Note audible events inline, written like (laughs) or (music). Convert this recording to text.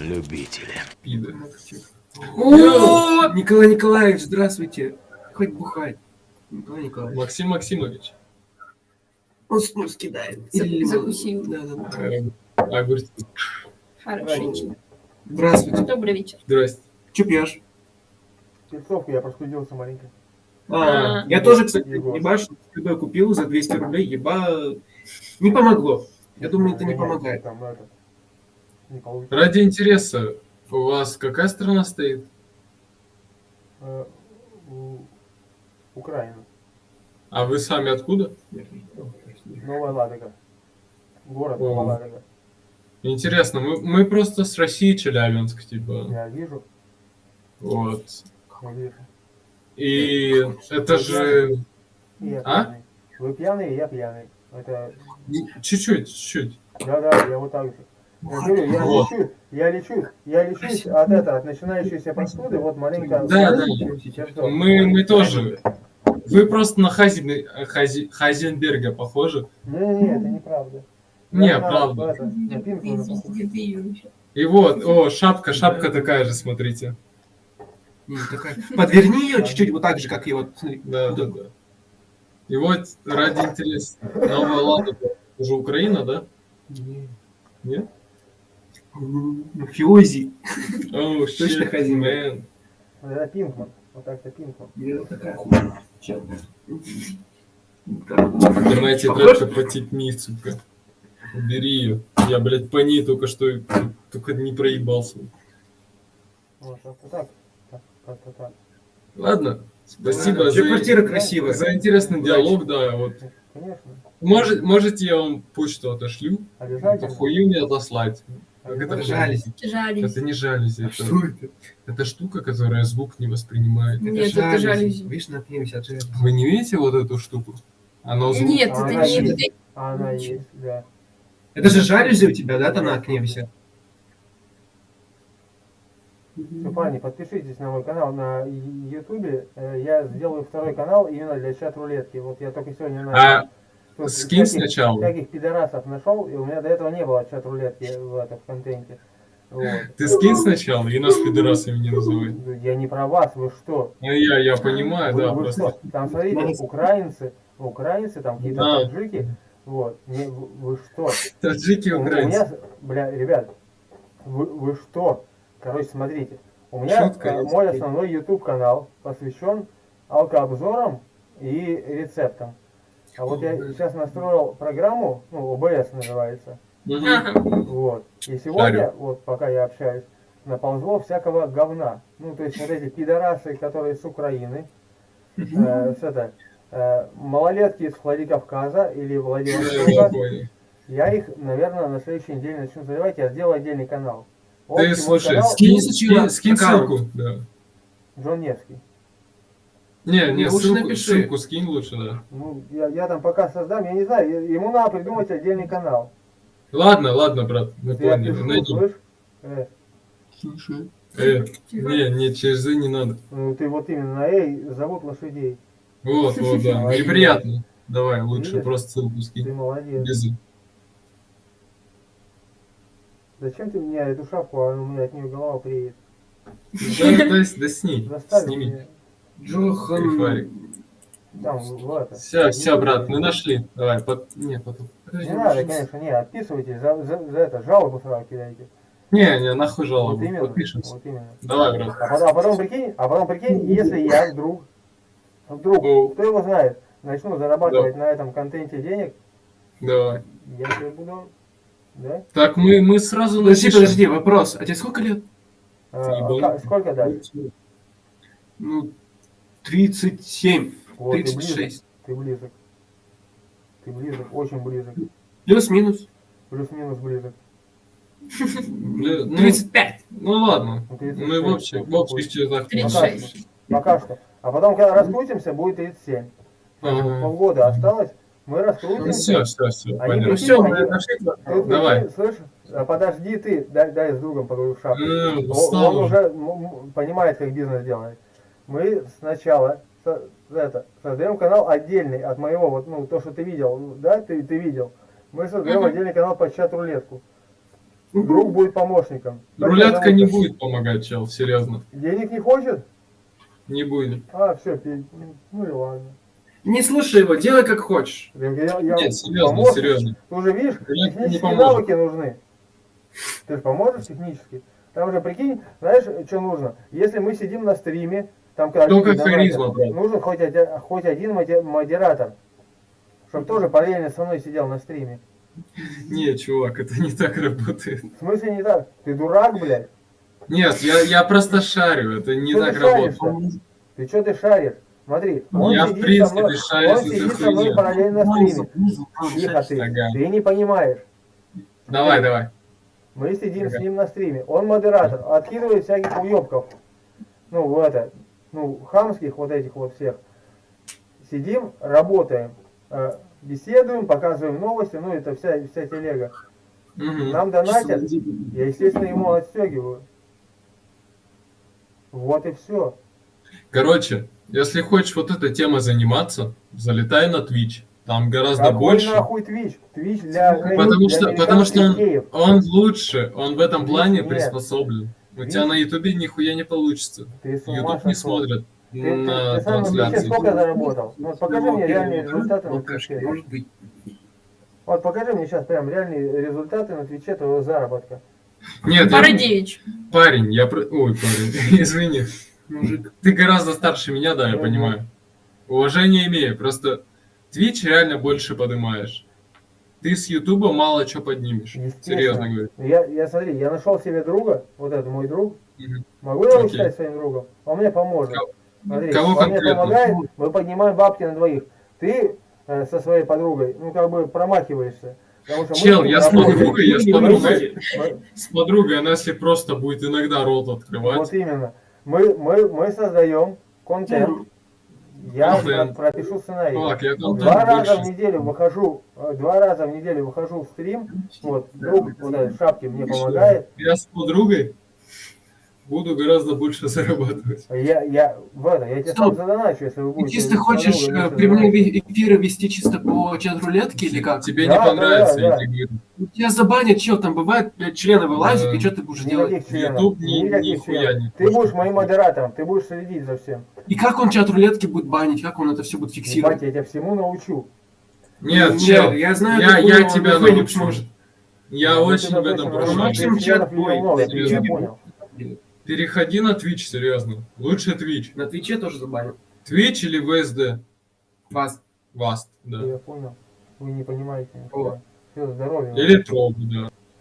любители. Пида. О, Николай Николаевич, здравствуйте. Хоть бухать. Николай Николаевич. Максим Максимович. Он снус кидает. За- Или закусил. Да, да, да. э, Огурцы. Хороший. Здравствуйте. Добрый вечер. Здрасте. Че пьешь? Перцовку я простудился маленько. А, А. я тоже, кстати, ебаш, купил за 200 рублей, еба... Не помогло. Я думаю, это не помогает. Там, это. Ради интереса, у вас какая страна стоит? Э, Украина. А вы сами откуда? Новая Ладога. Город. Новая Ладога. Интересно, мы, мы просто с России Челябинск, типа. Я вижу, Вот. я вижу. И это же А? Вы пьяный, я пьяный. Это, чуть-чуть, чуть-чуть. да-да, я вот так же. Я говорю, я Вот. лечу, я лечу, я лечусь от этого, от начинающейся простуды, вот маленько. Да, да. Сейчас что? Мы, мы тоже. Вы просто на Хазин, Хази- Хазенберга похожи. Не-не-не, это неправда. Не, Я правда. И вот, о, шапка, шапка такая же, смотрите. Такая. Подверни ее чуть-чуть, вот так же, как и вот. Да, да, да. И вот ради интереса. Новая Лада уже Украина, да? Нет? М, Мафиози. (laughs) Точно Хазин. man. Это Пинкман. Вот так-то Пинкман. Я такая хуйня. Понимаете, Похож? тетка потетни, сука. Убери ее. Я, блядь, по ней только что, только не проебался. Вот как-то так. Так, как-то так. Ладно, спасибо Чё, за, квартира красивая. за интересный диалог, да, вот. Конечно. Может, можете я вам почту отошлю? Эту Обязательно. хую мне отослать. Это. Жались. Жалюзи. Это не жалюзи, это, Что это? это штука, которая звук не воспринимает. Нет, это жалюзи. Видишь, на пьем от жалюзи. Вы не видите вот эту штуку? Она звук... Нет, А это она не есть. это- А она есть, да. Это же жалюзи у тебя, да, там на окне висят? Ну, парни, подпишитесь на мой канал на Ютубе. Э, Я сделаю второй канал именно для чат-рулетки. Вот я только сегодня начал. А скинь всяких- сначала. Всяких пидорасов нашел, и у меня до этого не было чат-рулетки в, этом, в контенте. Вот. Ты скинь сначала и нас пидорасами не называй. Я не про вас, вы что? Ну, я, я понимаю, Вы, да, вы просто... что? Там, смотрите, украинцы, украинцы, там какие-то Да. таджики. Вот. Не, вы, вы что? Таджики У, у украинцы. меня, бля, ребят, вы, вы что? Короче, смотрите. У меня Шутка, э, мой основной YouTube канал посвящен алкообзорам и рецептам. А вот я сейчас настроил программу, ну, OBS называется. Вот. И сегодня, Шарю. вот пока я общаюсь, наползло всякого говна. Ну, то есть вот эти пидорасы, которые с Украины, э, с это, э, малолетки из Владикавказа или Владивостока, я их, наверное, на следующей неделе начну заливать, я сделаю отдельный канал. Ты слушай, канал скинь, скинь, скинь ссылку, да. Джон Невский. Не, не, Ну, лучше ссылку, напиши. ссылку скинь лучше, да. Ну, я, я там пока создам, я не знаю, ему надо придумать отдельный канал. Ладно, ладно, брат, мы Я поняли. пишу, Найди. слышь? Э, Слушай. Э, не, не, через «и» не надо. ну, ты вот именно на «эй» зовут лошадей. Вот, вот, да. Молодец. Неприятно. Давай, лучше Видишь? просто ссылку Ты скинь. молодец. Без. Зачем ты мне эту шапку, а у меня от нее голова приедет? Да, да, да сни, сними. Джохан. Там, в это. Все, все, брат, мы нашли. Давай, под... не, потом. Не надо, конечно, не, отписывайтесь, за, за, за это, жалобу сразу кидайте. Не, не, нахуй Вот жалобу. именно, Подпишемся. вот именно. Давай, брат. А потом, а потом прикинь, а потом прикинь, если я вдруг, вдруг, О. кто его знает, начну зарабатывать на этом контенте денег, Давай. я тебе буду, да? Так, мы, мы сразу Подожди, напишем. подожди, вопрос. А тебе сколько лет? А, а сколько дать? Ну, 37. Вот, ты близок, 36. ты близок. Ты близок, очень близок. Плюс-минус. Плюс-минус близок. Бля, Ну, 35. ну ладно. Ну, 36, Мы в общих, в общих чертах. 36. Пока что. А потом, когда раскрутимся, будет 37. Ага. Полгода осталось, мы Ну раскрутимся. все, все, все, Они понятно. прикинь, Все, мы нашли. Давай. Слышь, а подожди ты, дай, дай с другом поговорю в шапку. Э, Он, он уже. м- понимает, как бизнес делает. Мы сначала со- это, создаем канал отдельный от моего, вот, ну, то, что ты видел, ну, да, ты, ты видел. Мы создаем Мгм. отдельный канал под чат-рулетку. друг будет помощником. Рулетка тебя не зовут? будет помогать, чел, серьезно. Денег не хочет? Не будет. А, все, ну и ладно. Не слушай его, делай как хочешь. Я, я- Нет, серьезно, помощник. серьезно. Ты уже видишь, Рулетка технические навыки нужны. Ты же поможешь технически? Там же, прикинь, знаешь, что нужно? Если мы сидим на стриме, там когда Только харизма, брат. нужен хоть, оди- хоть один модератор, чтобы тоже параллельно со мной сидел на стриме. Не, чувак, это не так работает. В смысле не так? Ты дурак, блядь? Нет, я, я просто шарю, это не Что так ты шаришь работает. Ты что ты шаришь? Смотри, он Я, в сидит принципе, со мной, шарю он за сидит со мной параллельно на стриме. Тихо ты, Ага. ты не понимаешь. Давай, давай. Мы сидим Ага. с ним на стриме. Он модератор, откидывает всяких уебков. Ну, в это, ну, хамских вот этих вот всех. Сидим, работаем, э, беседуем, показываем новости, ну, это вся, вся телега. Мгм. Нам донатят, я, естественно, ему отстегиваю. Вот и все. Короче, если хочешь вот этой темой заниматься, залетай на Twitch. Там гораздо больше. нахуй Twitch? Twitch для, Потому для что, потому что он, он лучше, он в этом Twitch плане нет. приспособлен. У тебя на Ютубе нихуя не получится. Ты Ютуб не Ты, ты- на ты Твиче трансляции. сколько заработал? Ну, вот покажи мне реальные результаты на Твиче. может быть. Вот покажи мне сейчас прям реальные результаты на Твиче твоего заработка. Нет, я- Бородевич. парень, я... про- Ой, парень, (laughs) извини. Мужик. Ты гораздо старше меня, да, я понимаю. Уважение имею, просто Twitch реально больше поднимаешь. Ты с Ютуба мало что поднимешь. Серьезно говорю. Я, я смотри, я нашел себе друга, вот это мой друг. Мгм. Могу я его считать своим другом? Он мне поможет. Кого- Смотри, кого он мне конкретно? помогает, мы поднимаем бабки на двоих. Ты э, со своей подругой, ну как бы промахиваешься. Чел, я с подругой, я с подругой. С подругой, она если просто будет иногда рот открывать. Вот именно. Мы, мы, мы создаем контент. Я про- пропишу сценарий. Я Два раза в неделю выхожу, э, два раза в неделю выхожу в стрим. Вот, друг вот этот в шапке мне помогает. Я с подругой буду гораздо больше (laughs) зарабатывать. Я, я, в это, я тебе сам Стоп. задоначу, если вы Ты будете. чисто с хочешь вместе прямые эфиры вести чисто по чат-рулетке или как? Тебе Да, не да, понравится, да, я да. говорю. Ну, Тебя забанят, чел, там бывает, блядь, члены вылазят, Да. и что ты будешь делать? Никаких членов. YouTube ни- никаких нихуя членов. не Ты будешь моим модератором, ты будешь следить за всем. И как он чат-рулетки будет банить, как он это все будет фиксировать? я тебя всему научу. Нет, Нет, чел, я знаю, я, я он тебя научу. Я Ну, очень в этом прошу. Максим, Ты чат бой, много, я понял. Переходи на Twitch, серьезно. Лучше Twitch. На Твиче тоже забанят. Twitch или VSD? Вас. Vast, да. Я понял. Вы не понимаете. О. Все, здоровья. Или Troll, да.